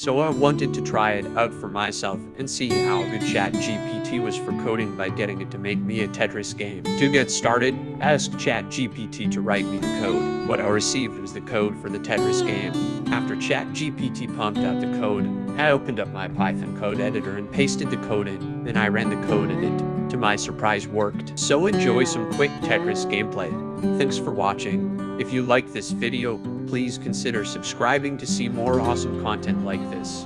So I wanted to try it out for myself and see how good ChatGPT was for coding by getting it to make me a Tetris game. To get started, I asked ChatGPT to write me the code. What I received was the code for the Tetris game. After ChatGPT pumped out the code, I opened up my Python code editor and pasted the code in. Then I ran the code and it, my surprise, worked. So enjoy some quick Tetris gameplay. Thanks for watching. If you like this video, please consider subscribing to see more awesome content like this.